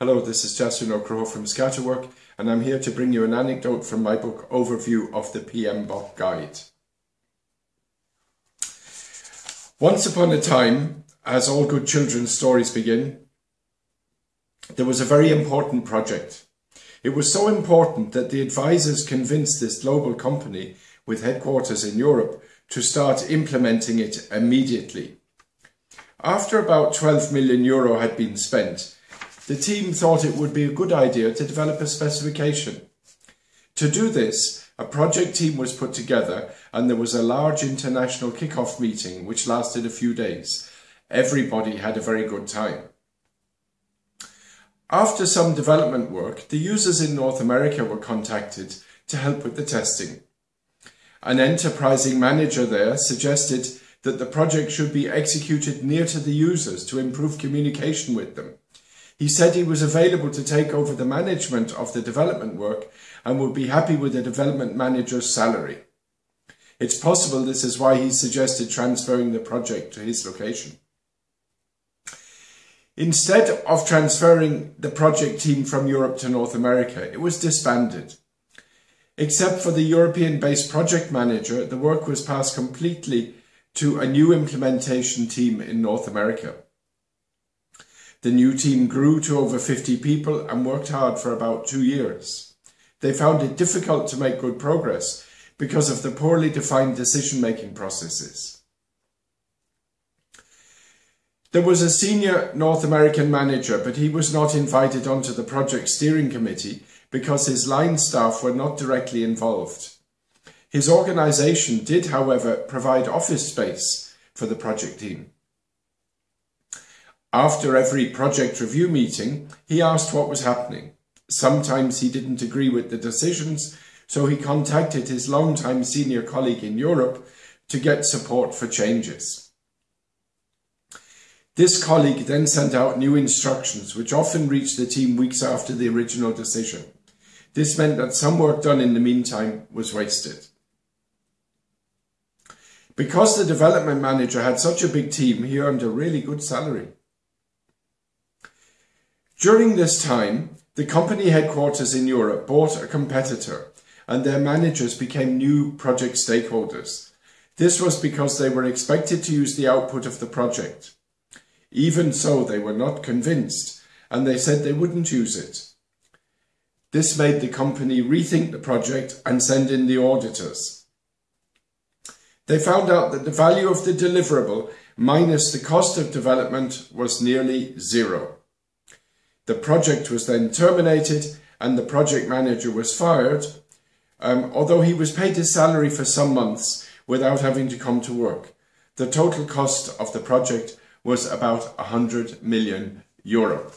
Hello, this is Justin O'Crow from Scatterwork and I'm here to bring you an anecdote from my book Overview of the PMBOK Guide. Once upon a time, as all good children's stories begin, there was a very important project. It was so important that the advisors convinced this global company with headquarters in Europe to start implementing it immediately. After about 12 million euro had been spent, the team thought it would be a good idea to develop a specification. To do this, a project team was put together and there was a large international kick-off meeting which lasted a few days. Everybody had a very good time. After some development work, the users in North America were contacted to help with the testing. An enterprising manager there suggested that the project should be executed near to the users to improve communication with them. He said he was available to take over the management of the development work and would be happy with the development manager's salary. It's possible this is why he suggested transferring the project to his location. Instead of transferring the project team from Europe to North America, it was disbanded. Except for the European-based project manager, the work was passed completely to a new implementation team in North America. The new team grew to over 50 people and worked hard for about two years. They found it difficult to make good progress because of the poorly defined decision-making processes. There was a senior North American manager, but he was not invited onto the project steering committee because his line staff were not directly involved. His organisation did, however, provide office space for the project team. After every project review meeting, he asked what was happening. Sometimes he didn't agree with the decisions, so he contacted his longtime senior colleague in Europe to get support for changes. This colleague then sent out new instructions, which often reached the team weeks after the original decision. This meant that some work done in the meantime was wasted. Because the development manager had such a big team, he earned a really good salary. During this time, the company headquarters in Europe bought a competitor and their managers became new project stakeholders. This was because they were expected to use the output of the project. Even so, they were not convinced and they said they wouldn't use it. This made the company rethink the project and send in the auditors. They found out that the value of the deliverable minus the cost of development was nearly zero. The project was then terminated and the project manager was fired, um, although he was paid his salary for some months without having to come to work. The total cost of the project was about 100 million euro.